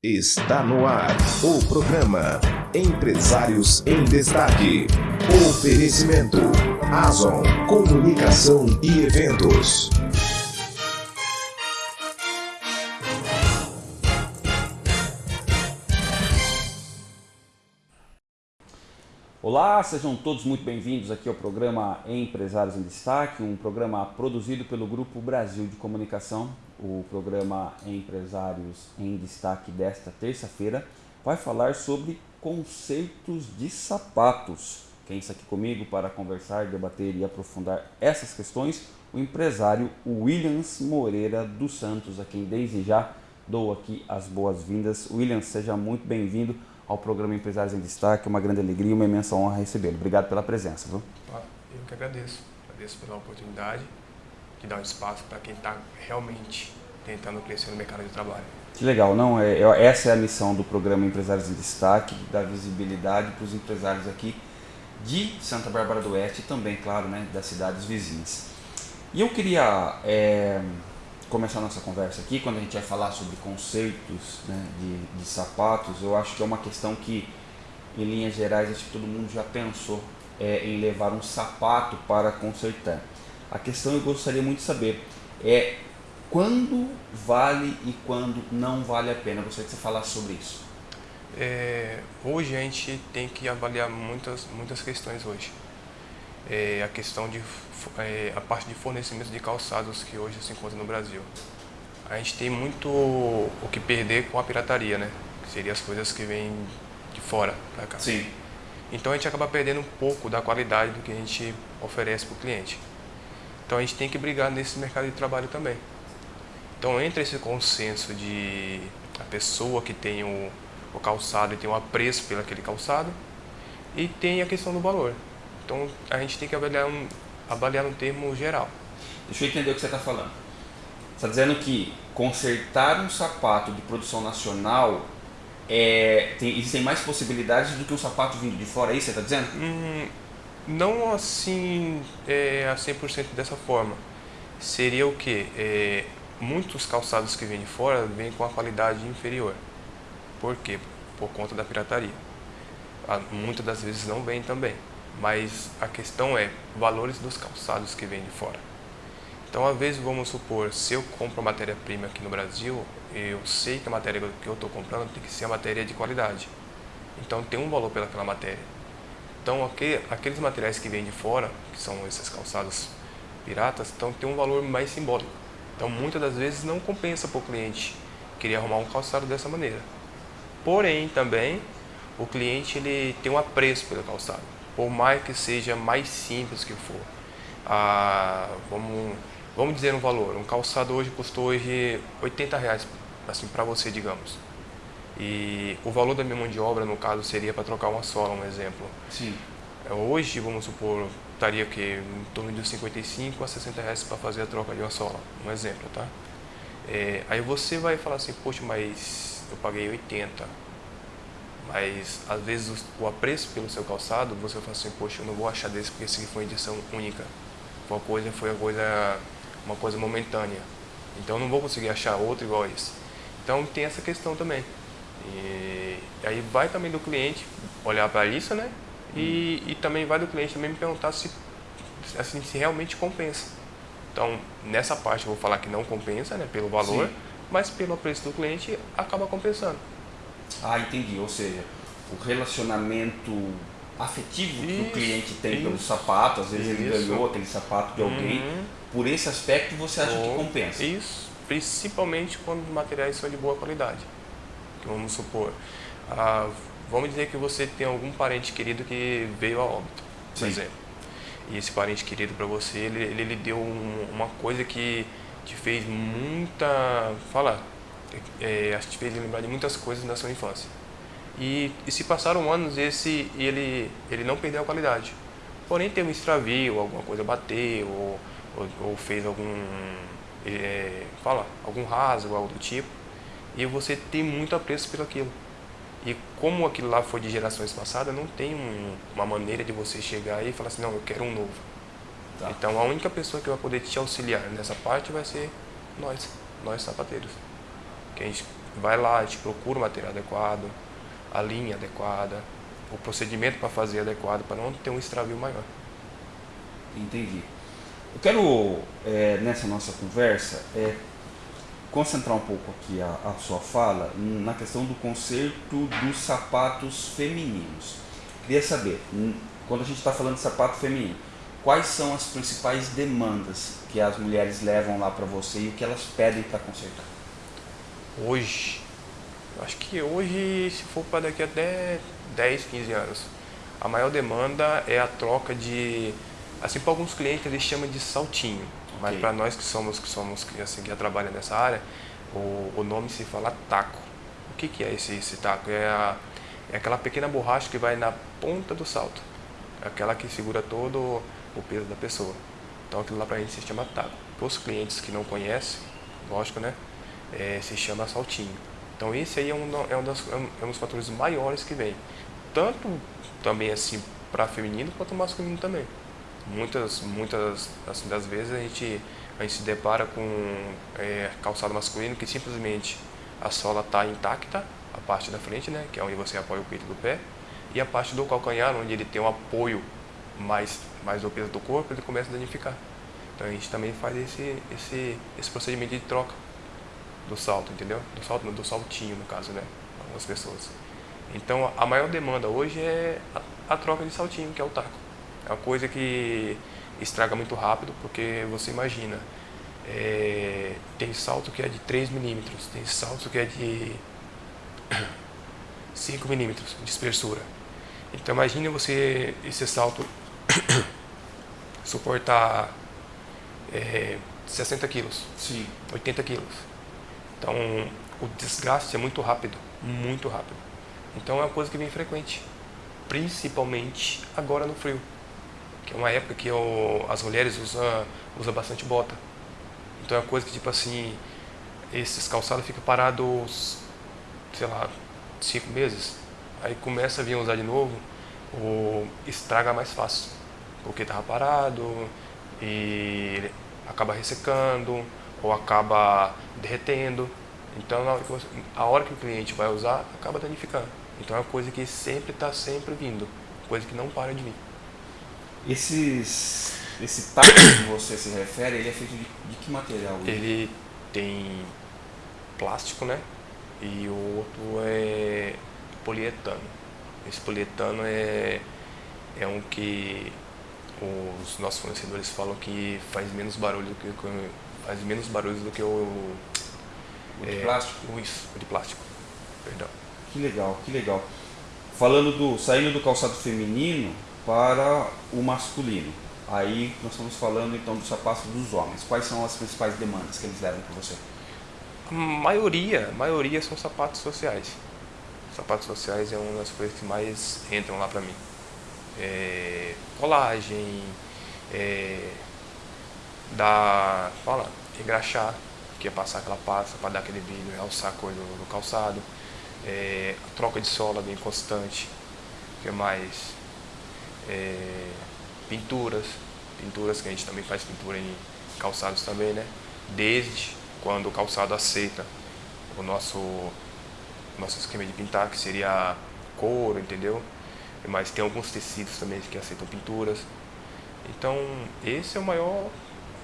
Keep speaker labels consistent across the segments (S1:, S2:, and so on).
S1: Está no ar o programa Empresários em Destaque. Oferecimento Azon Comunicação e Eventos.
S2: Olá, sejam todos muito bem-vindos aqui ao programa Empresários em Destaque, um programa produzido pelo Grupo Brasil de Comunicação. O programa Empresários em Destaque desta terça-feira vai falar sobre conceitos de sapatos. Quem está aqui comigo para conversar, debater e aprofundar essas questões, o empresário Williams Moreira dos Santos, a quem desde já dou aqui as boas-vindas. Williams, seja muito bem-vindo ao programa Empresários em Destaque. Uma grande alegria e uma imensa honra recebê-lo. Obrigado pela presença. Viu?
S3: Eu que agradeço. Agradeço pela oportunidade de dar um espaço para quem está realmente tentando crescer no mercado de trabalho.
S2: Que legal, não? É, essa é a missão do programa Empresários em Destaque, dar visibilidade para os empresários aqui de Santa Bárbara do Oeste e também, claro, né, das cidades vizinhas. E eu queria é, começar nossa conversa aqui, quando a gente vai falar sobre conceitos né, de, de sapatos, eu acho que é uma questão que, em linhas gerais, acho que todo mundo já pensou é, em levar um sapato para consertar. A questão eu gostaria muito de saber é quando vale e quando não vale a pena. Eu gostaria que você falasse sobre isso.
S3: É, hoje a gente tem que avaliar muitas, muitas questões hoje. É, a questão de é, a parte de fornecimento de calçados que hoje se encontra no Brasil. A gente tem muito o que perder com a pirataria, né? Que seria as coisas que vêm de fora para cá.
S2: Sim.
S3: Então a gente acaba perdendo um pouco da qualidade do que a gente oferece para o cliente. Então a gente tem que brigar nesse mercado de trabalho também. Então entra esse consenso de a pessoa que tem o, o calçado e tem o apreço pelo aquele calçado e tem a questão do valor. Então a gente tem que avaliar um, avaliar um termo geral.
S2: Deixa eu entender o que você está falando. Você está dizendo que consertar um sapato de produção nacional é, tem, existem mais possibilidades do que um sapato vindo de fora, é isso que você está dizendo?
S3: Hum, não assim é, a 100% dessa forma. Seria o que? É, muitos calçados que vêm de fora vêm com a qualidade inferior. Por quê? Por conta da pirataria. Ah, muitas das vezes não vem também mas a questão é valores dos calçados que vêm de fora. Então, às vezes, vamos supor, se eu compro matéria-prima aqui no Brasil, eu sei que a matéria que eu estou comprando tem que ser a matéria de qualidade. Então, tem um valor pelaquela matéria. Então, aqueles materiais que vêm de fora, que são esses calçados piratas, então tem um valor mais simbólico. Então, muitas das vezes não compensa para o cliente querer arrumar um calçado dessa maneira. Porém, também, o cliente ele tem um apreço pelo calçado por mais que seja mais simples que for. Ah, vamos, vamos dizer um valor, um calçado hoje custou hoje 80 reais, assim, para você, digamos. E o valor da minha mão de obra, no caso, seria para trocar uma sola, um exemplo.
S2: Sim.
S3: É, hoje, vamos supor, estaria que em torno de 55 a 60 reais para fazer a troca de uma sola, um exemplo, tá? É, aí você vai falar assim, poxa, mas eu paguei 80, mas às vezes o apreço pelo seu calçado, você fala assim, poxa, eu não vou achar desse porque esse foi uma edição única. Uma coisa foi uma coisa, uma coisa momentânea. Então eu não vou conseguir achar outro igual a esse. Então tem essa questão também. E aí vai também do cliente olhar para isso, né? E, e também vai do cliente também me perguntar se, assim, se realmente compensa. Então, nessa parte eu vou falar que não compensa, né, pelo valor, Sim. mas pelo preço do cliente acaba compensando.
S2: Ah, entendi. Ou seja, o relacionamento afetivo isso, que o cliente tem isso, pelo sapato, às vezes isso. ele ganhou aquele sapato de alguém, uhum. por esse aspecto você acha que compensa?
S3: Isso, principalmente quando os materiais são de boa qualidade. Vamos supor, ah, vamos dizer que você tem algum parente querido que veio a óbito, por Sim. exemplo. E esse parente querido para você, ele, ele, ele deu um, uma coisa que te fez muita... Fala, é, te fez lembrar de muitas coisas da sua infância. E, e se passaram anos esse ele ele não perdeu a qualidade. Porém teve um extravio, alguma coisa bateu ou, ou, ou fez algum é, fala algum rasgo algo do tipo e você tem muito apreço pelo aquilo. E como aquilo lá foi de gerações passadas, não tem um, uma maneira de você chegar e falar assim, não, eu quero um novo. Tá. Então a única pessoa que vai poder te auxiliar nessa parte vai ser nós, nós sapateiros que a gente vai lá, a gente procura o material adequado, a linha adequada, o procedimento para fazer adequado, para não ter um extravio maior.
S2: Entendi. Eu quero, é, nessa nossa conversa, é, concentrar um pouco aqui a, a, sua fala na questão do conserto dos sapatos femininos. Queria saber, quando a gente está falando de sapato feminino, quais são as principais demandas que as mulheres levam lá para você e o que elas pedem para consertar?
S3: Hoje, acho que hoje, se for para daqui até 10, 15 anos, a maior demanda é a troca de, assim para alguns clientes eles chamam de saltinho, okay. mas para nós que somos que somos assim que trabalham nessa área, o, o nome se fala taco. O que, que é esse, esse taco? É, a, é aquela pequena borracha que vai na ponta do salto, é aquela que segura todo o peso da pessoa. Então aquilo lá para a gente se chama taco. Para os clientes que não conhecem, lógico, né? É, se chama saltinho. Então esse aí é um, é um, das, é um dos fatores maiores que vem. Tanto também assim para feminino quanto masculino também. Muitas, muitas assim, das vezes a gente, a gente se depara com é, calçado masculino que simplesmente a sola está intacta, a parte da frente, né, que é onde você apoia o peito do pé, e a parte do calcanhar, onde ele tem um apoio mais, mais do peso do corpo, ele começa a danificar. Então a gente também faz esse, esse, esse procedimento de troca do salto, entendeu? Do salto, do saltinho, no caso, né? Algumas pessoas. Então a maior demanda hoje é a, a troca de saltinho, que é o taco. É uma coisa que estraga muito rápido, porque você imagina, é, tem salto que é de 3 milímetros, tem salto que é de 5 milímetros de espessura. Então imagine você, esse salto suportar é, 60 quilos, Sim. 80 quilos. Então o desgaste é muito rápido, muito rápido. Então é uma coisa que vem frequente, principalmente agora no frio, que é uma época que eu, as mulheres usam usa bastante bota. Então é uma coisa que tipo assim, esses calçados ficam parados, sei lá, cinco meses, aí começa a vir usar de novo, ou estraga mais fácil porque estava parado e acaba ressecando ou acaba derretendo. Então, a hora que o cliente vai usar, acaba danificando. Então, é uma coisa que sempre está sempre vindo, coisa que não para de vir.
S2: Esses, esse taco que você se refere, ele é feito de, de que material?
S3: Ele tem plástico, né? E o outro é polietano. Esse polietano é, é um que os nossos fornecedores falam que faz menos barulho do que faz menos barulho do que o,
S2: o de é, plástico.
S3: O, isso, o de plástico. Perdão.
S2: Que legal, que legal. Falando do saindo do calçado feminino para o masculino. Aí nós estamos falando então dos sapatos dos homens. Quais são as principais demandas que eles levam para você?
S3: A maioria, a maioria são sapatos sociais. Sapatos sociais é uma das coisas que mais entram lá para mim é, colagem, é, dar, fala, engraxar, que é passar aquela pasta para dar aquele brilho, alçar a cor do, do calçado, é, a troca de sola bem constante, que é mais é, pinturas, pinturas que a gente também faz pintura em calçados também, né? Desde quando o calçado aceita o nosso nosso esquema de pintar, que seria couro, entendeu? mas tem alguns tecidos também que aceitam pinturas. Então, esse é o maior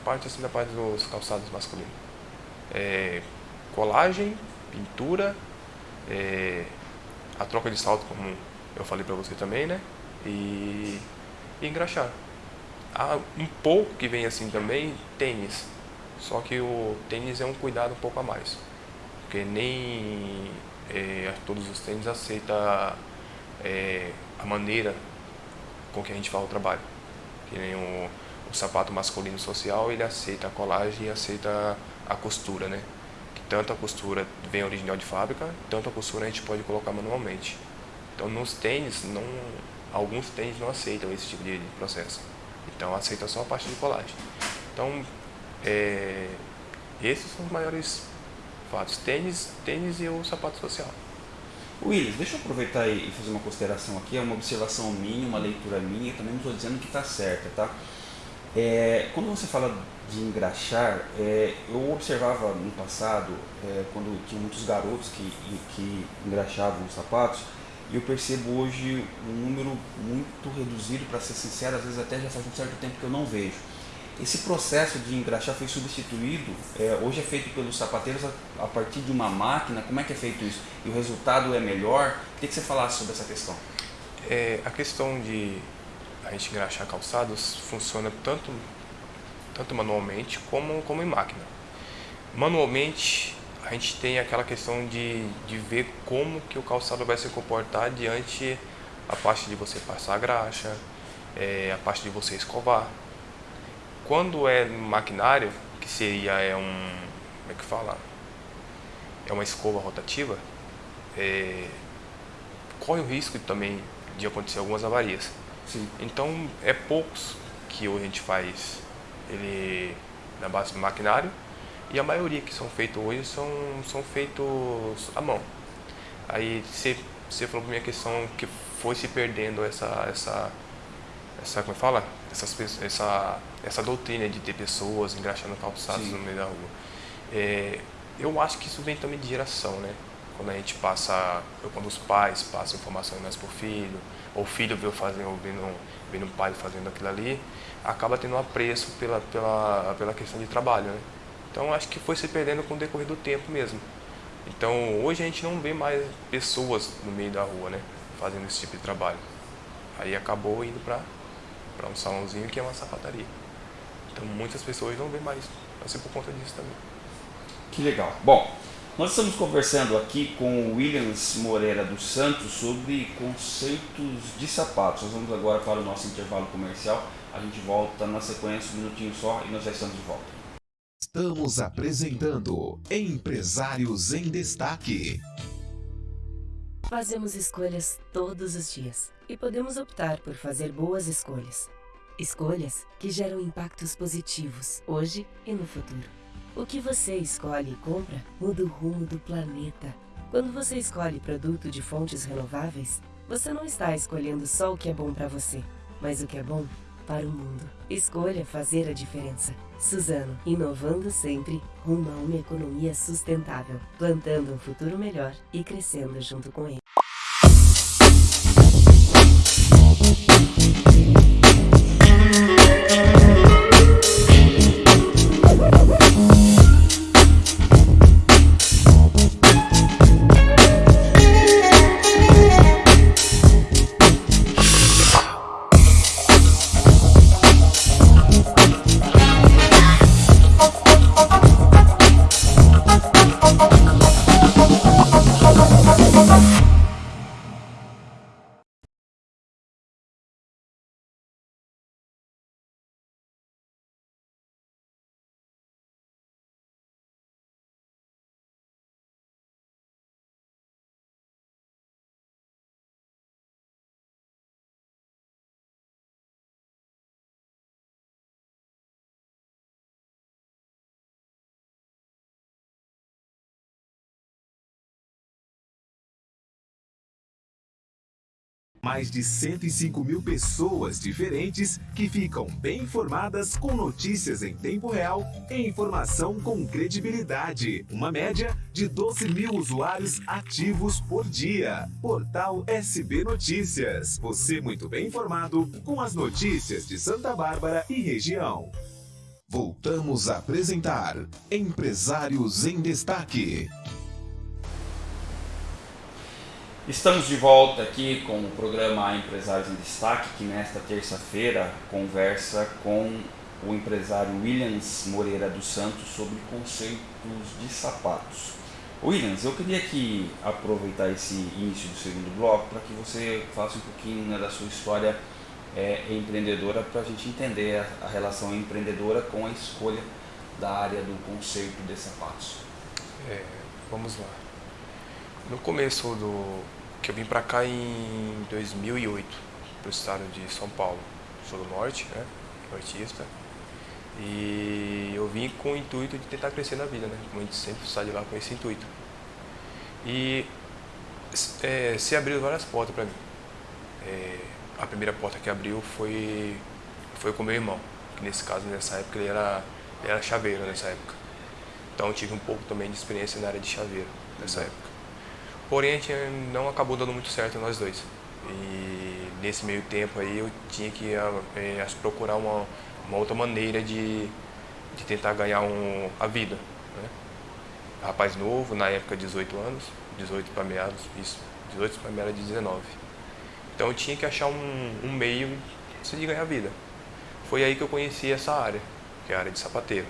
S3: parte assim da parte dos calçados masculinos. É, colagem, pintura, é, a troca de salto, como eu falei para você também, né? E, e engraxar. Há um pouco que vem assim também, tênis. Só que o tênis é um cuidado um pouco a mais. Porque nem é, todos os tênis aceitam é, a maneira com que a gente faz o trabalho. Que nem o, o sapato masculino social, ele aceita a colagem e aceita a costura, né? Que tanto a costura vem original de fábrica, tanto a costura a gente pode colocar manualmente. Então nos tênis, não, alguns tênis não aceitam esse tipo de, processo. Então aceita só a parte de colagem. Então, é, esses são os maiores fatos. Tênis, tênis e o sapato social.
S2: Willis, deixa eu aproveitar e fazer uma consideração aqui, é uma observação minha, uma leitura minha, também não estou dizendo que está certa, tá? É, quando você fala de engraxar, é, eu observava no passado, é, quando tinha muitos garotos que, que engraxavam os sapatos, e eu percebo hoje um número muito reduzido, para ser sincero, às vezes até já faz um certo tempo que eu não vejo. Esse processo de engraxar foi substituído, é, hoje é feito pelos sapateiros a, a, partir de uma máquina, como é que é feito isso? E o resultado é melhor? Queria que você falasse sobre essa questão.
S3: É, a questão de a gente engraxar calçados funciona tanto, tanto manualmente como, como em máquina. Manualmente, a gente tem aquela questão de, de ver como que o calçado vai se comportar diante a parte de você passar a graxa, é, a parte de você escovar. Quando é maquinário, que seria é um, como é que fala? É uma escova rotativa, é, corre o risco também de acontecer algumas avarias.
S2: Sim.
S3: Então, é poucos que hoje a gente faz ele na base do maquinário e a maioria que são feitos hoje são, são feitos à mão. Aí você, você falou para mim a questão que foi se perdendo essa, essa, essa como é fala? Essas, essa, essa doutrina de ter pessoas engraxando calçados Sim. no meio da rua. É, eu acho que isso vem também de geração, né? Quando a gente passa, quando os pais passam informações mais para o filho, ou o filho vê fazendo, vendo, vendo o pai fazendo aquilo ali, acaba tendo um apreço pela, pela, pela questão de trabalho, né? Então acho que foi se perdendo com o decorrer do tempo mesmo. Então hoje a gente não vê mais pessoas no meio da rua, né? Fazendo esse tipo de trabalho. Aí acabou indo para um salãozinho que é uma sapataria. Então muitas pessoas não vê mais, assim por conta disso também.
S2: Que legal. Bom, nós estamos conversando aqui com o Williams Moreira dos Santos sobre conceitos de sapatos. Nós vamos agora para o nosso intervalo comercial. A gente volta na sequência, um minutinho só, e nós já estamos de volta.
S1: Estamos apresentando Empresários em Destaque.
S4: Fazemos escolhas todos os dias e podemos optar por fazer boas escolhas. Escolhas que geram impactos positivos hoje e no futuro. O que você escolhe e compra muda o rumo do planeta. Quando você escolhe produto de fontes renováveis, você não está escolhendo só o que é bom para você, mas o que é bom para o mundo. Escolha fazer a diferença. Suzano, inovando sempre rumo a uma economia sustentável, plantando um futuro melhor e crescendo junto com ele.
S1: Mais de 105 mil pessoas diferentes que ficam bem informadas com notícias em tempo real e informação com credibilidade. Uma média de 12 mil usuários ativos por dia. Portal SB Notícias. Você muito bem informado com as notícias de Santa Bárbara e região. Voltamos a apresentar Empresários em Destaque.
S2: Estamos de volta aqui com o programa Empresários em Destaque, que nesta terça-feira conversa com o empresário Williams Moreira dos Santos sobre conceitos de sapatos. Williams, eu queria aqui aproveitar esse início do segundo bloco para que você faça um pouquinho né, da sua história é, empreendedora para a gente entender a, a relação empreendedora com a escolha da área do conceito de sapatos.
S3: É, vamos lá. No começo do que eu vim para cá em 2008, para o estado de São Paulo. Sou do norte, né? Nortista. E eu vim com o intuito de tentar crescer na vida, né? Como a gente sempre sai de lá com esse intuito. E é, se abriu várias portas para mim. É, a primeira porta que abriu foi, foi com meu irmão. que nesse caso, nessa época, ele era, ele era chaveiro nessa época. Então eu tive um pouco também de experiência na área de chaveiro nessa uhum. época. Porém, a gente não acabou dando muito certo nós dois. E nesse meio tempo aí eu tinha que é, procurar uma, uma outra maneira de, de tentar ganhar um, a vida. Né? Rapaz novo, na época 18 anos, 18 para meados, isso, 18 para meados de 19. Então eu tinha que achar um, um meio de ganhar vida. Foi aí que eu conheci essa área, que é a área de sapateiro.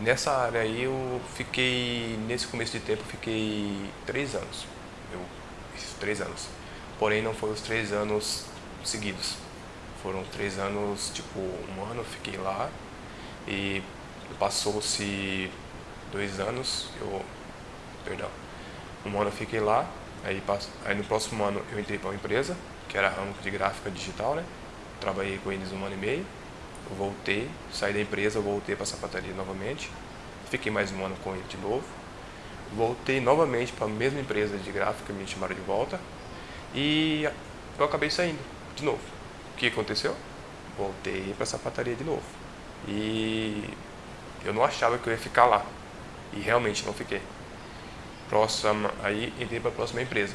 S3: Nessa área aí eu fiquei, nesse começo de tempo, fiquei três anos. Eu, isso, três anos. Porém não foram os três anos seguidos. Foram três anos, tipo, um ano eu fiquei lá e passou-se dois anos, eu, perdão, um ano eu fiquei lá, aí, aí no próximo ano eu entrei para uma empresa, que era ramo de gráfica digital, né? Trabalhei com eles um ano e meio, voltei, saí da empresa, voltei para a sapataria novamente, fiquei mais um ano com ele de novo, voltei novamente para a mesma empresa de gráfica, me chamaram de volta, e eu acabei saindo de novo. O que aconteceu? Voltei para a sapataria de novo. E eu não achava que eu ia ficar lá. E realmente não fiquei. Próxima, aí entrei para a próxima empresa,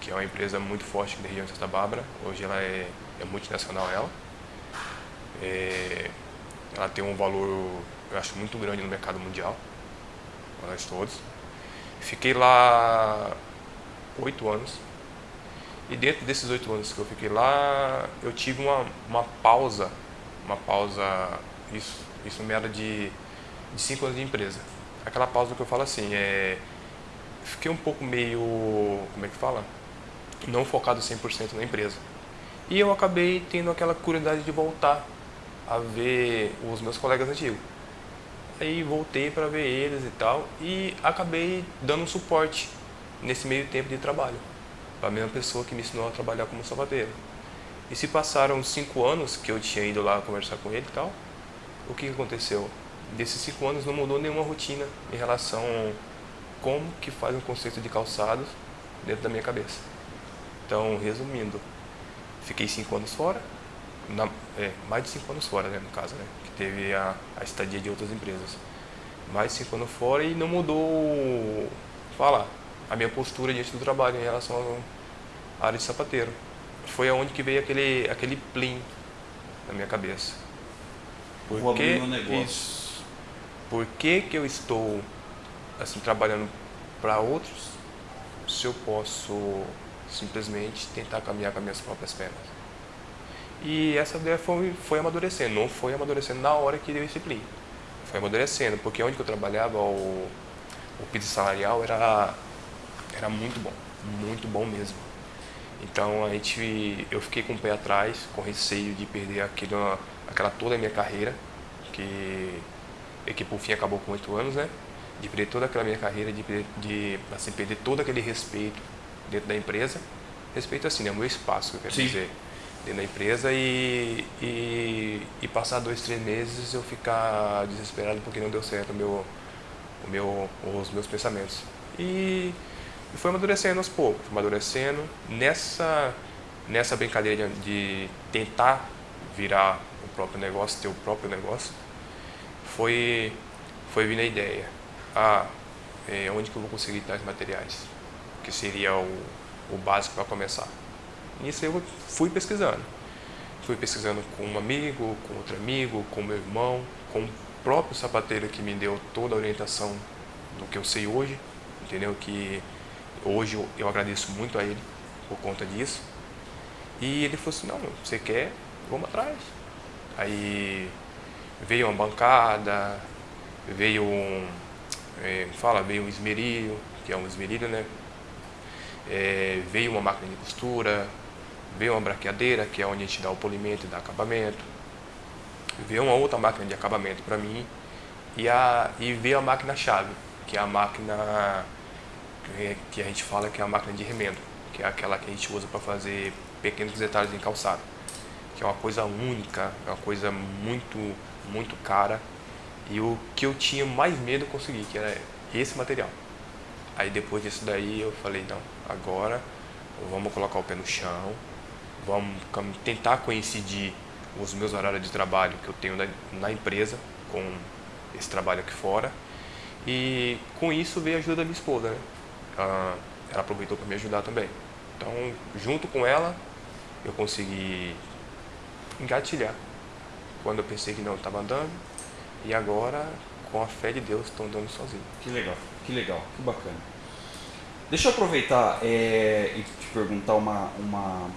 S3: que é uma empresa muito forte da região de Santa Bárbara. Hoje ela é, é multinacional ela. É, ela tem um valor, eu acho, muito grande no mercado mundial, para nós todos. Fiquei lá oito anos. E dentro desses oito anos que eu fiquei lá, eu tive uma, uma pausa, uma pausa, isso, isso me era de, de cinco anos de empresa. Aquela pausa que eu falo assim, é, fiquei um pouco meio, como é que fala? Não focado 100% na empresa. E eu acabei tendo aquela curiosidade de voltar a ver os meus colegas antigos. Aí voltei para ver eles e tal e acabei dando um suporte nesse meio tempo de trabalho para a mesma pessoa que me ensinou a trabalhar como sapateiro. E se passaram cinco anos que eu tinha ido lá conversar com ele e tal, o que aconteceu? Desses cinco anos não mudou nenhuma rotina em relação como que faz um conceito de calçados dentro da minha cabeça. Então, resumindo, fiquei cinco anos fora, na, é, mais de cinco anos fora, né, no caso, né, que teve a, a estadia de outras empresas. Mais de cinco anos fora e não mudou, falar, a minha postura diante do trabalho em relação à área de sapateiro. Foi aonde que veio aquele, aquele plim na minha cabeça.
S2: Por Vou que negócio. Isso,
S3: por que, que eu estou assim trabalhando para outros se eu posso simplesmente tentar caminhar com as minhas próprias pernas? E essa ideia foi, foi amadurecendo, não foi amadurecendo na hora que deu esse plim. Foi amadurecendo, porque onde que eu trabalhava, o, o piso salarial era era muito bom, muito bom mesmo. Então a gente, eu fiquei com o pé atrás, com receio de perder aquele, aquela toda a minha carreira, que, que por fim acabou com oito anos, né? De perder toda aquela minha carreira, de, de assim, perder todo aquele respeito dentro da empresa. Respeito assim, né? O meu espaço, eu quero Sim. dizer, dentro da empresa e, e, e, passar dois, três meses eu ficar desesperado porque não deu certo o meu, o meu, os meus pensamentos. E e foi amadurecendo aos poucos, amadurecendo nessa, nessa brincadeira de, de tentar virar o próprio negócio, ter o próprio negócio, foi, foi vindo a ideia. Ah, é, onde que eu vou conseguir tais materiais? Que seria o, o básico para começar. Nisso eu fui pesquisando. Fui pesquisando com um amigo, com outro amigo, com meu irmão, com o próprio sapateiro que me deu toda a orientação do que eu sei hoje, entendeu? Que Hoje eu, agradeço muito a ele por conta disso. E ele falou assim, não, você quer, vamos atrás. Aí veio uma bancada, veio um, é, fala, veio um esmerilho, que é um esmerilho, né? É, veio uma máquina de costura, veio uma braqueadeira, que é onde a gente dá o polimento e dá acabamento. Veio uma outra máquina de acabamento para mim e, a, e veio a máquina-chave, que é a máquina que a gente fala que é a máquina de remendo, que é aquela que a gente usa para fazer pequenos detalhes em calçado, que é uma coisa única, é uma coisa muito, muito cara. E o que eu tinha mais medo conseguir, que era esse material. Aí depois disso daí eu falei, não, agora vamos colocar o pé no chão, vamos tentar coincidir os meus horários de trabalho que eu tenho na, empresa, com esse trabalho aqui fora. E com isso veio a ajuda da minha esposa, né? Ela, ela aproveitou para me ajudar também. Então, junto com ela, eu consegui engatilhar. Quando eu pensei que não estava andando, e agora, com a fé de Deus, estou andando sozinho.
S2: Que legal, que legal, que bacana. Deixa eu aproveitar é, e te perguntar uma, uma.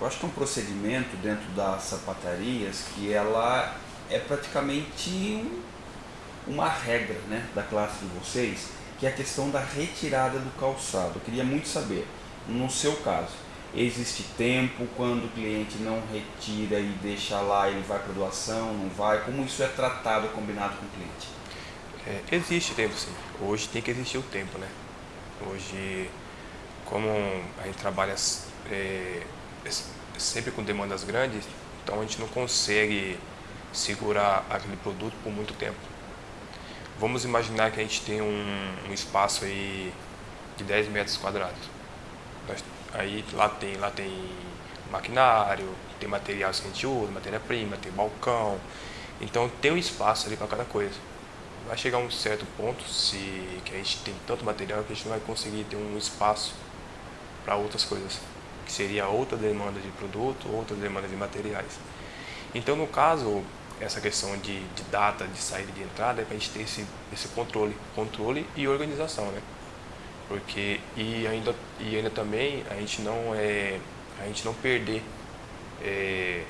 S2: Eu acho que é um procedimento dentro das sapatarias que ela é praticamente um, uma regra né, da classe de vocês, que é a questão da retirada do calçado. Eu queria muito saber, no seu caso, existe tempo quando o cliente não retira e deixa lá, ele vai para doação, não vai? Como isso é tratado, combinado com o cliente?
S3: É, existe tempo sim. Hoje tem que existir o tempo, né? Hoje, como a gente trabalha é, sempre com demandas grandes, então a gente não consegue segurar aquele produto por muito tempo. Vamos imaginar que a gente tem um, um espaço aí de 10 metros quadrados. Nós, aí lá tem, lá tem maquinário, tem materiais que a gente usa, matéria-prima, tem balcão. Então tem um espaço ali para cada coisa. Vai chegar um certo ponto se que a gente tem tanto material que a gente não vai conseguir ter um espaço para outras coisas, que seria outra demanda de produto, outra demanda de materiais. Então no caso, essa questão de, de data de saída e de entrada é para a gente ter esse, esse controle, controle e organização, né? Porque e ainda e ainda também a gente não é a gente não perder é,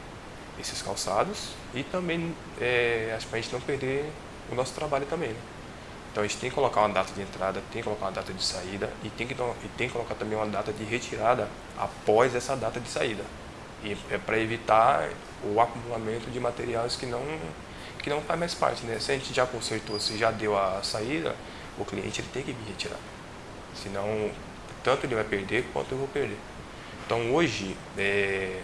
S3: esses calçados e também é, para a gente não perder o nosso trabalho também, né? Então a gente tem que colocar uma data de entrada, tem que colocar uma data de saída e tem que, e tem que colocar também uma data de retirada após essa data de saída. E é para evitar o acumulamento de materiais que não, que não faz mais parte. Né? Se a gente já consertou, se já deu a saída, o cliente ele tem que vir retirar. Senão, tanto ele vai perder quanto eu vou perder. Então hoje, é,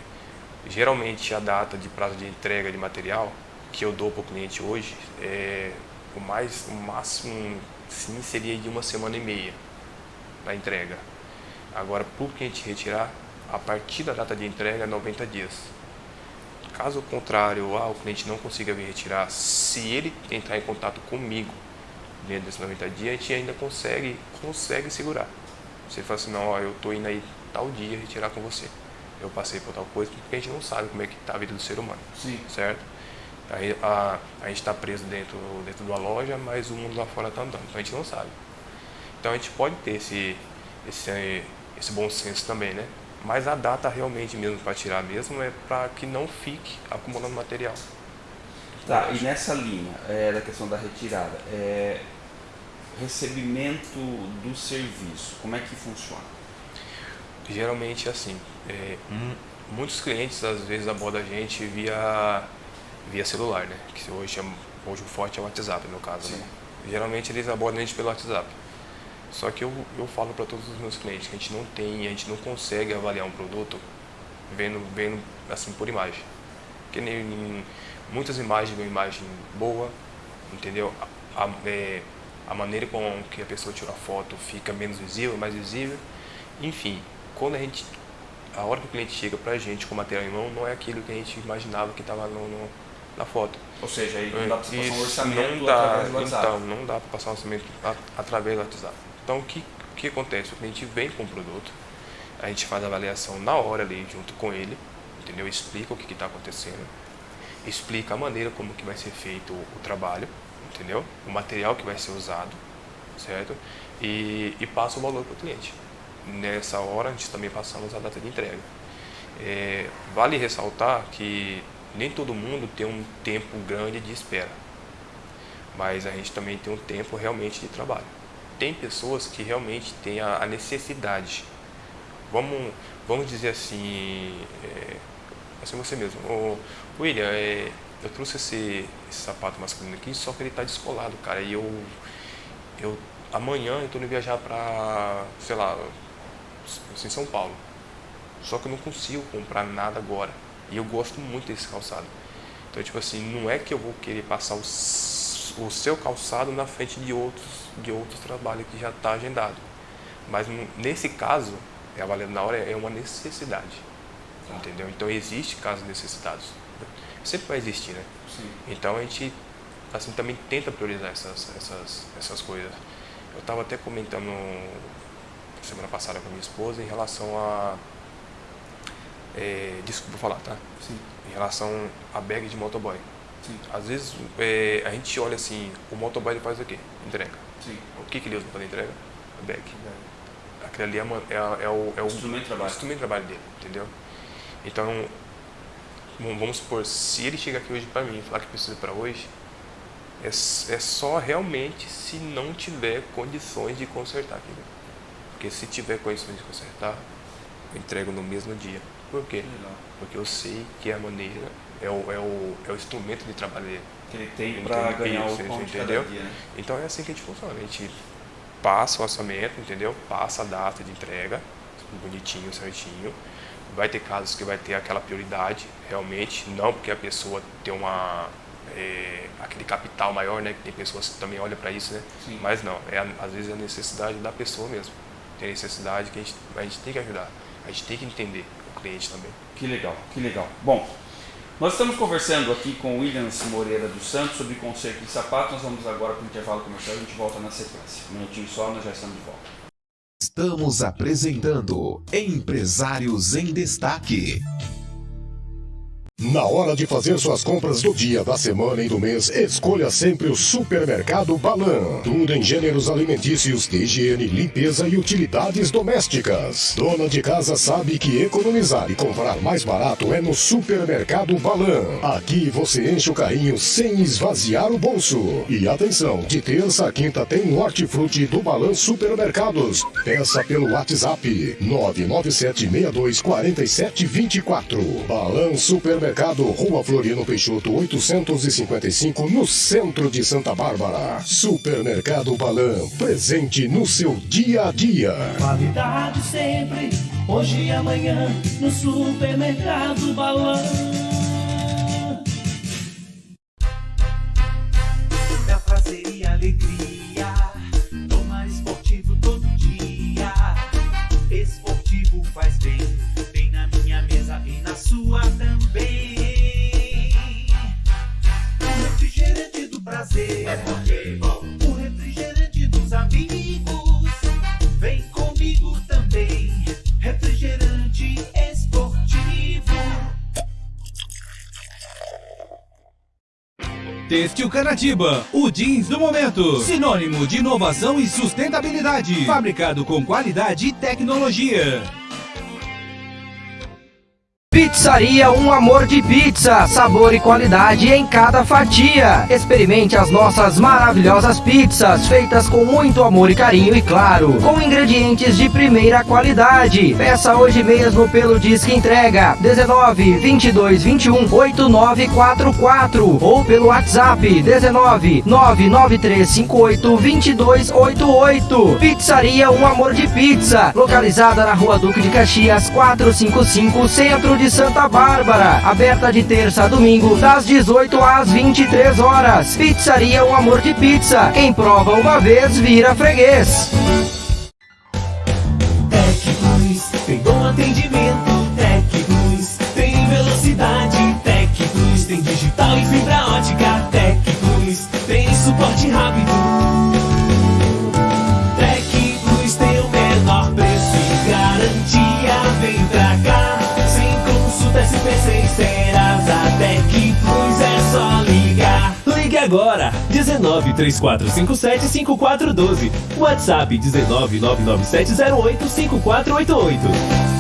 S3: geralmente a data de prazo de entrega de material que eu dou para o cliente hoje, é, o, mais, o máximo sim seria de uma semana e meia na entrega. Agora, para o cliente retirar, a partir da data de entrega, 90 dias. Caso contrário, ah, o cliente não consiga vir retirar, se ele entrar em contato comigo dentro desses 90 dias, a gente ainda consegue, consegue segurar. Você fala assim, não, ó, eu estou indo aí tal dia retirar com você. Eu passei por tal coisa, porque a gente não sabe como é que está a vida do ser humano.
S2: Sim.
S3: Certo? Aí, a, a gente está preso dentro, dentro de uma loja, mas o mundo lá fora está andando, então a gente não sabe. Então a gente pode ter esse, esse, esse bom senso também, né? Mas a data realmente mesmo para tirar mesmo é para que não fique acumulando material.
S2: Tá, e nessa linha é, da questão da retirada, é, recebimento do serviço, como é que funciona?
S3: Geralmente assim, é, muitos clientes às vezes abordam a gente via, via celular, né? Que hoje, é, hoje o forte é o WhatsApp no caso, né? Geralmente eles abordam a gente pelo WhatsApp. Só que eu, eu falo para todos os meus clientes que a gente não tem, a gente não consegue avaliar um produto vendo, vendo assim por imagem. Porque nem, muitas imagens uma imagem boa, entendeu? A, a, é, a maneira com que a pessoa tira a foto fica menos visível, mais visível. Enfim, quando a gente a hora que o cliente chega para a gente com o material em mão, não é aquilo que a gente imaginava que estava no, no, na foto.
S2: Ou seja, aí não dá para passar um orçamento
S3: não dá, através do WhatsApp. Então, não dá para passar um orçamento através do WhatsApp. Então, o que, que acontece? O cliente vem com o produto, a gente faz a avaliação na hora ali, junto com ele, entendeu? Explica o que está acontecendo, explica a maneira como que vai ser feito o, o trabalho, entendeu? O material que vai ser usado, certo? E, e passa o valor para o cliente. Nessa hora, a gente também passamos a data de entrega. É, vale ressaltar que nem todo mundo tem um tempo grande de espera, mas a gente também tem um tempo realmente de trabalho tem pessoas que realmente têm a, necessidade. Vamos, vamos dizer assim, é, assim você mesmo. Ô, William, é, eu trouxe esse, esse sapato masculino aqui, só que ele está descolado, cara. E eu, eu amanhã eu estou indo viajar para, sei lá, em São Paulo. Só que eu não consigo comprar nada agora. E eu gosto muito desse calçado. Então, tipo assim, não é que eu vou querer passar o, o seu calçado na frente de outros de outros trabalhos que já está agendado. Mas nesse caso, é valendo na hora é uma necessidade. Tá. Entendeu? Então existe casos necessitados. sempre vai existir, né?
S2: Sim.
S3: Então a gente assim também tenta priorizar essas essas essas coisas. Eu estava até comentando semana passada com a minha esposa em relação a é, desculpa falar, tá?
S2: Sim.
S3: Em relação a bag de motoboy.
S2: Sim.
S3: Às vezes é, a gente olha assim, o motoboy ele faz o quê? Entrega.
S2: Sim.
S3: O que, que ele usa para entrega? A bag. Aquele ali é, é, é o, é o
S2: Instrumento de trabalho.
S3: instrumento de trabalho dele, entendeu? Então, vamos supor, se ele chegar aqui hoje para mim e falar que precisa para hoje, é, é só realmente se não tiver condições de consertar aquilo. Porque se tiver condições de consertar, eu entrego no mesmo dia. Por quê? Porque eu sei que é a maneira, é o, é o, é o instrumento de trabalho dele.
S2: Que ele tem para ganhar o pão cada
S3: entendeu?
S2: dia, né?
S3: Então é assim que a gente funciona. A gente passa o orçamento, entendeu? Passa a data de entrega, bonitinho, certinho. Vai ter casos que vai ter aquela prioridade, realmente, não porque a pessoa tem uma é, aquele capital maior, né? Que tem pessoas que também olham para isso, né?
S2: Sim.
S3: Mas não, é às vezes é a necessidade da pessoa mesmo. Tem necessidade que a gente, a gente tem que ajudar. A gente tem que entender cliente também.
S2: Que legal, que legal. Bom, nós estamos conversando aqui com o Williams Moreira dos Santos sobre conserto de sapato. Nós vamos agora para o intervalo comercial e a gente volta na sequência. Um minutinho só, nós já estamos de volta.
S1: Estamos apresentando Empresários em Destaque.
S5: Na hora de fazer suas compras do dia, da semana e do mês, escolha sempre o Supermercado Balan. Tudo em gêneros alimentícios, higiene, limpeza e utilidades domésticas. Dona de casa sabe que economizar e comprar mais barato é no Supermercado Balan. Aqui você enche o carrinho sem esvaziar o bolso. E atenção, de terça a quinta tem Hortifruti do Balan Supermercados. Peça pelo WhatsApp 997624724. Balan Supermercado, Rua Floriano Peixoto 855, no centro de Santa Bárbara. Supermercado Balan, presente no seu dia a dia.
S6: Qualidade sempre, hoje e amanhã, no supermercado Balão.
S7: Têxtil Canatiba, o jeans do momento. Sinônimo de inovação e sustentabilidade. Fabricado com qualidade e tecnologia.
S8: Pizzaria Um Amor de Pizza, sabor e qualidade em cada fatia. Experimente as nossas maravilhosas pizzas, feitas com muito amor e carinho e claro, com ingredientes de primeira qualidade. Peça hoje mesmo pelo Disque Entrega 19 22 21 8944 ou pelo WhatsApp 19 993 58 2288. Pizzaria Um Amor de Pizza, localizada na Rua Duque de Caxias 455, centro de Santa Bárbara. Aberta de terça a domingo, das 18 às 23 horas. Pizzaria Um Amor de Pizza. Quem prova uma vez vira freguês.
S6: Tec Plus tem bom atendimento. Tec tem velocidade. Tec tem digital e fibra ótica. Tec Plus tem suporte rápido. Consulta SPC terás a Tec Plus é só ligar. Ligue agora, 19 3457 5412. WhatsApp 19 99708 5488.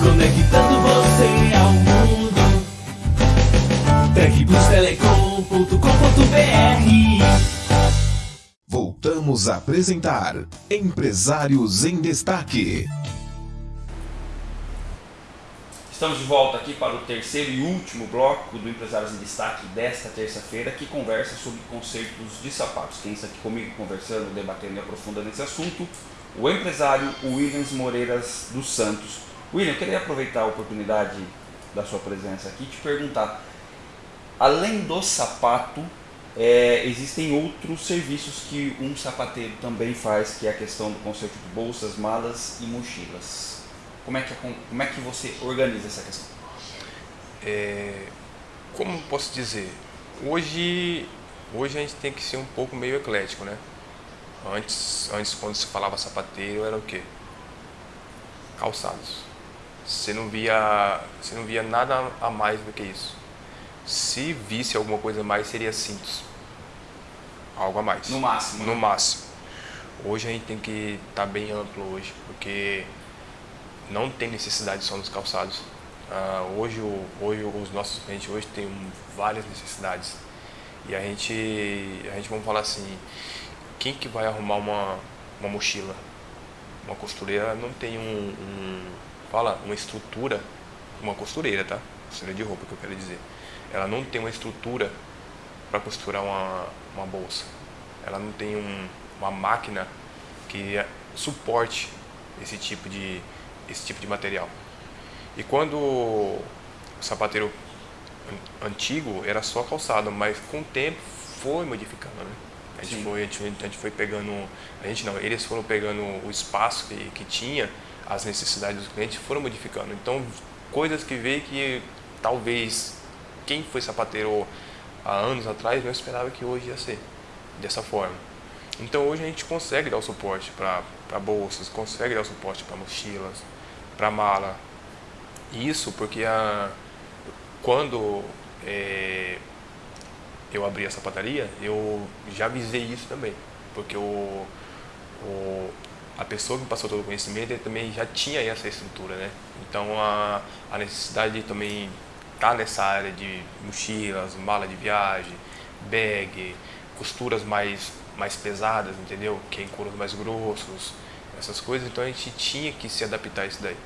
S6: Conectando você ao mundo. Tecplustelecom.com.br
S1: Voltamos a apresentar Empresários em Destaque.
S2: Estamos de volta aqui para o terceiro e último bloco do Empresários em Destaque desta terça-feira, que conversa sobre concertos de sapatos. Quem está aqui comigo conversando, debatendo e aprofundando esse assunto, o empresário Williams Moreiras dos Santos. William, eu queria aproveitar a oportunidade da sua presença aqui e te perguntar, além do sapato, é, existem outros serviços que um sapateiro também faz, que é a questão do conserto de bolsas, malas e mochilas. Como é que, como é que você organiza essa questão?
S3: É, como posso dizer? Hoje, hoje a gente tem que ser um pouco meio eclético, né? Antes, antes quando se falava sapateiro era o quê? Calçados. Você não via, você não via nada a mais do que isso. Se visse alguma coisa a mais seria cintos. Algo a mais.
S2: No máximo.
S3: No
S2: né?
S3: máximo. Hoje a gente tem que estar bem amplo hoje, porque não tem necessidade só nos calçados. Ah, hoje, hoje os nossos clientes hoje têm várias necessidades. E a gente, a gente vamos falar assim, quem que vai arrumar uma, uma mochila? Uma costureira não tem um, um- fala, uma estrutura, uma costureira, tá? Costureira de roupa que eu quero dizer. Ela não tem uma estrutura para costurar uma, uma bolsa. Ela não tem um, uma máquina que suporte esse tipo de esse tipo de material. E quando o sapateiro an- antigo era só calçado, mas com o tempo foi modificando, né? A gente,
S2: Sim.
S3: foi, a, gente, a gente foi pegando, a gente não, eles foram pegando o espaço que, que tinha, as necessidades dos clientes foram modificando. Então, coisas que veio que talvez quem foi sapateiro há anos atrás não esperava que hoje ia ser dessa forma. Então hoje a gente consegue dar o suporte para bolsas, consegue dar o suporte para mochilas, para mala. Isso porque a, quando é, eu abri a sapataria, eu já visei isso também. Porque o, o, a pessoa que passou todo o conhecimento também já tinha essa estrutura, né? Então a, a necessidade de também estar nessa área de mochilas, mala de viagem, bag, costuras mais, mais pesadas, entendeu? Que é couros mais grossos, essas coisas. Então a gente tinha que se adaptar a isso daí.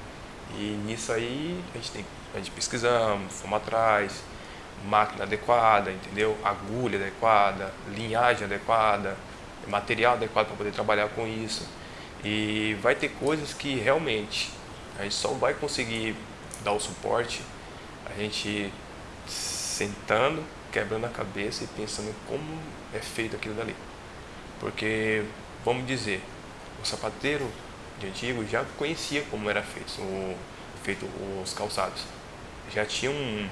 S3: E nisso aí a gente, tem, a gente pesquisamos, fomos atrás, máquina adequada, entendeu? Agulha adequada, linhagem adequada, material adequado para poder trabalhar com isso. E vai ter coisas que realmente a gente só vai conseguir dar o suporte a gente sentando, quebrando a cabeça e pensando como é feito aquilo dali. Porque, vamos dizer, o sapateiro de antigo já conhecia como era feito, o, feito os calçados. Já tinha um,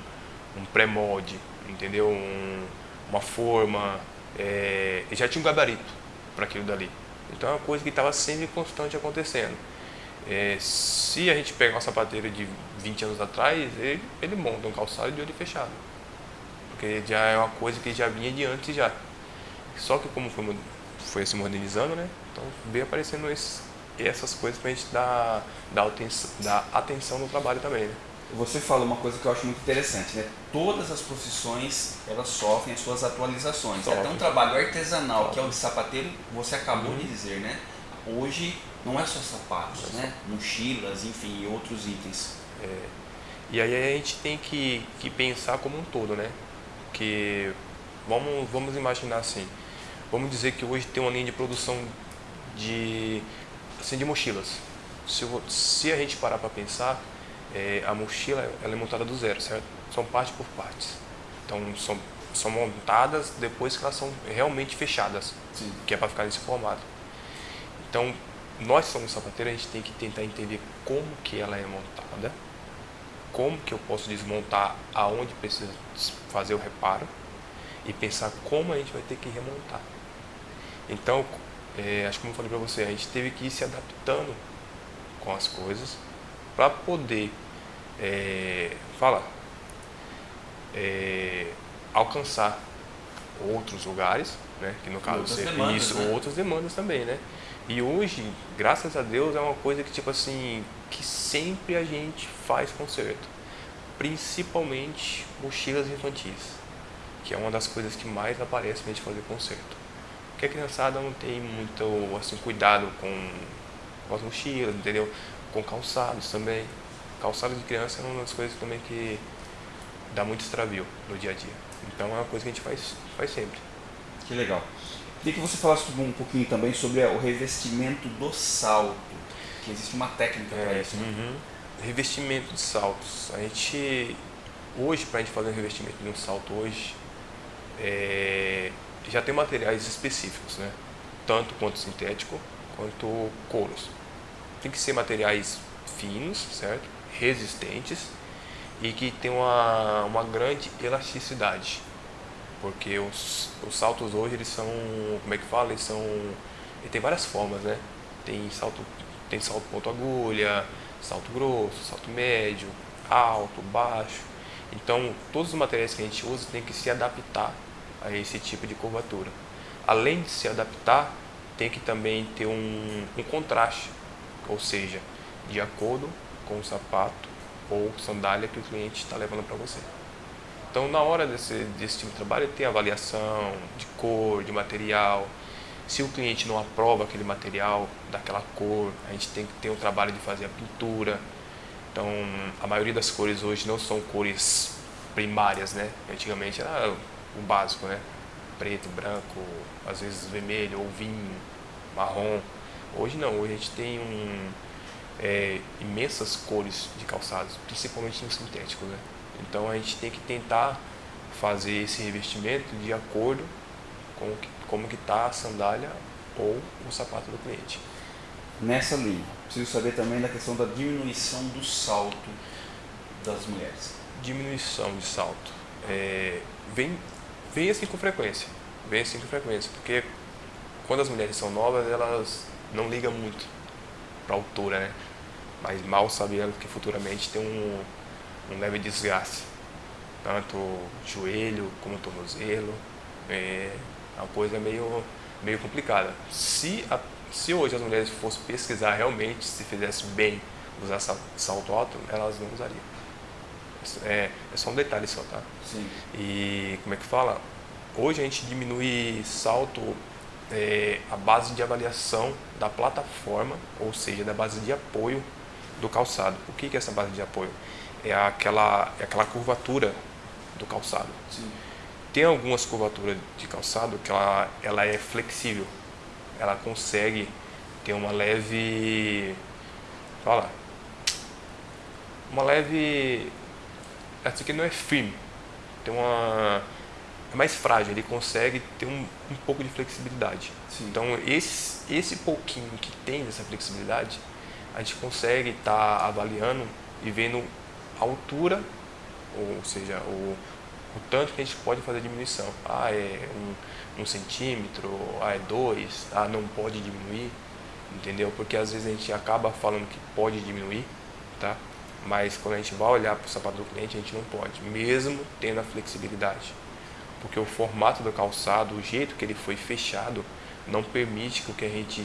S3: um pré-molde, entendeu? Um, uma forma, é, já tinha um gabarito para aquilo dali. Então é uma coisa que estava sempre constante acontecendo. É, se a gente pegar um sapateiro de 20 anos atrás, ele, ele monta um calçado de olho fechado. Porque já é uma coisa que já vinha de antes já. Só que como foi, foi se modernizando, né? Então veio aparecendo esse, essas coisas pra gente dar, dar, atenção, dar atenção no trabalho também, né?
S2: Você fala uma coisa que eu acho muito interessante, né? Todas as profissões, elas sofrem as suas atualizações. Até um trabalho artesanal, que é o de sapateiro, você acabou de dizer, né? Hoje não é só sapatos, né? Mochilas, enfim, e outros itens.
S3: E aí a gente tem que, que pensar como um todo, né? Que vamos, vamos imaginar assim, vamos dizer que hoje tem uma linha de produção de, assim, de mochilas. Se, vo- se a gente parar para pensar, é, a mochila ela é montada do zero, certo? São parte por partes. Então são, são montadas depois que elas são realmente fechadas,
S2: Sim.
S3: que é para ficar nesse formato. Então nós somos sapateiros, a gente tem que tentar entender como que ela é montada, como que eu posso desmontar aonde precisa fazer o reparo e pensar como a gente vai ter que remontar. Então, é, acho que como eu falei para você, a gente teve que ir se adaptando com as coisas para poder é, falar, é, alcançar outros lugares, né? Que no caso
S2: outras
S3: seria
S2: demandas,
S3: isso,
S2: né?
S3: outras demandas também, né? E hoje, graças a Deus, é uma coisa que tipo assim, que sempre a gente faz concerto, principalmente mochilas infantis, que é uma das coisas que mais aparece pra gente fazer concerto. Porque a criançada não tem muito assim cuidado com, com as mochilas, entendeu? Com calçados também. Calçados de criança é uma das coisas também que dá muito extravio no dia a dia. Então é uma coisa que a gente faz, faz sempre.
S2: Que legal. Queria que você falasse um pouquinho também sobre o revestimento do salto, que existe uma técnica para isso. né?
S3: uhum. Revestimento de saltos. A gente hoje para a gente fazer um revestimento de um salto hoje é, já tem materiais específicos, né? Tanto quanto sintético quanto couros. Tem que ser materiais finos, certo? Resistentes e que tem uma, uma grande elasticidade. Porque os, os saltos hoje, eles são, como é que fala? Eles são, ele tem várias formas, né? Tem salto, tem salto ponto agulha, salto grosso, salto médio, alto, baixo. Então, todos os materiais que a gente usa tem que se adaptar a esse tipo de curvatura. Além de se adaptar, tem que também ter um, um contraste, ou seja, de acordo com o sapato ou sandália que o cliente está levando para você. Então, na hora desse, desse tipo de trabalho, tem avaliação de cor, de material. Se o cliente não aprova aquele material, daquela cor, a gente tem que ter o trabalho de fazer a pintura. Então, a maioria das cores hoje não são cores primárias, né? Antigamente era o básico, né? Preto, branco, às vezes vermelho ou vinho, marrom. Hoje não, hoje a gente tem um, é, imensas cores de calçados, principalmente no sintético, né? Então a gente tem que tentar fazer esse revestimento de acordo com que, como que está a sandália ou o sapato do cliente.
S2: Nessa linha, preciso saber também da questão da diminuição do salto das mulheres.
S3: Diminuição de salto. É, vem, vem assim com frequência. Vem assim com frequência, porque quando as mulheres são novas, elas não ligam muito para a altura, né? Mas mal sabendo que futuramente tem um, um leve desgaste, tanto joelho como tornozelo, é uma coisa meio, meio complicada. Se, a, se hoje as mulheres fossem pesquisar realmente se fizesse bem usar salto alto, elas não usariam. É, é só um detalhe só, tá?
S2: Sim.
S3: E como é que fala? Hoje a gente diminui salto é, a base de avaliação da plataforma, ou seja, da base de apoio do calçado. O que é essa base de apoio? é aquela, é aquela curvatura do calçado.
S2: Sim.
S3: Tem algumas curvaturas de calçado que ela, ela é flexível. Ela consegue ter uma leve... Fala. Uma leve... Aqui não é firme. Tem uma... É mais frágil, ele consegue ter um, um pouco de flexibilidade.
S2: Sim.
S3: Então, esse, esse pouquinho que tem dessa flexibilidade, a gente consegue estar tá avaliando e vendo a altura, ou seja, o, o tanto que a gente pode fazer diminuição. Ah, é um, um centímetro, ah, é dois, ah, não pode diminuir, entendeu? Porque às vezes a gente acaba falando que pode diminuir, tá? Mas quando a gente vai olhar para o sapato do cliente, a gente não pode, mesmo tendo a flexibilidade. Porque o formato do calçado, o jeito que ele foi fechado, não permite que a gente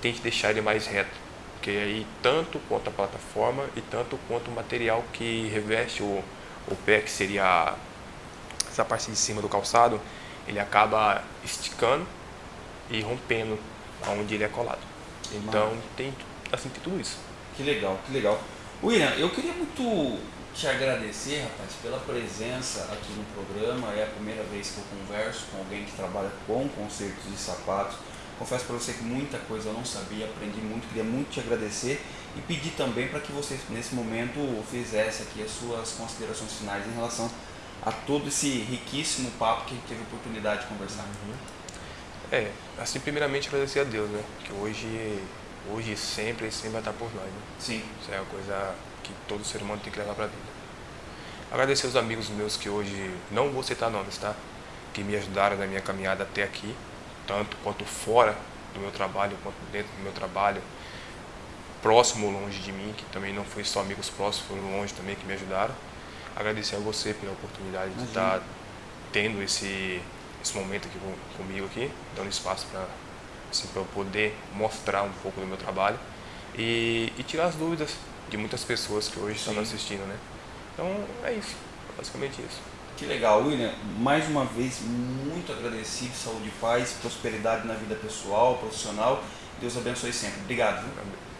S3: tente deixar ele mais reto porque aí tanto quanto a plataforma e tanto quanto o material que reveste o, o pé, que seria essa parte de cima do calçado, ele acaba esticando e rompendo onde ele é colado. Então tem, assim, tem tudo isso.
S2: Que legal, que legal. William, eu queria muito te agradecer, rapaz, pela presença aqui no programa. É a primeira vez que eu converso com alguém que trabalha com concertos de sapatos. Confesso para você que muita coisa eu não sabia, aprendi muito, queria muito te agradecer e pedir também para que você nesse momento fizesse aqui as suas considerações finais em relação a todo esse riquíssimo papo que a gente teve a oportunidade de conversar.
S3: Uhum. É, assim primeiramente agradecer a Deus, né? Que hoje, hoje sempre, sempre vai estar por nós, né?
S2: Sim.
S3: Isso é uma coisa que todo ser humano tem que levar para a vida. Agradecer aos amigos meus que hoje, não vou citar nomes, tá? Que me ajudaram na minha caminhada até aqui tanto quanto fora do meu trabalho, quanto dentro do meu trabalho, próximo ou longe de mim, que também não foi só amigos próximos, foram longe também que me ajudaram. Agradecer a você pela oportunidade Imagina. de estar tendo esse, esse momento aqui com, comigo aqui, dando espaço para assim, eu poder mostrar um pouco do meu trabalho e, e tirar as dúvidas de muitas pessoas que hoje Sim. estão assistindo, né? Então é isso, basicamente isso.
S2: Que legal, William. Mais uma vez, muito agradecido, saúde e paz, prosperidade na vida pessoal, profissional. Deus abençoe sempre. Obrigado.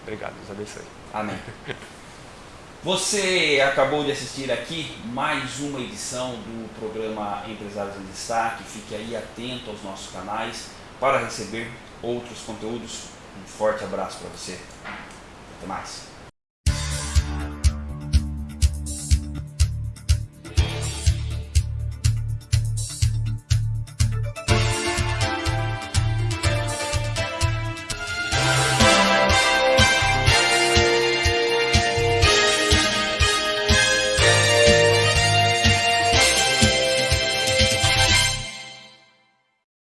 S3: Obrigado, Deus abençoe.
S2: Amém. Você acabou de assistir aqui mais uma edição do programa Empresários em Destaque. Fique aí atento aos nossos canais para receber outros conteúdos. Um forte abraço para você. Até mais.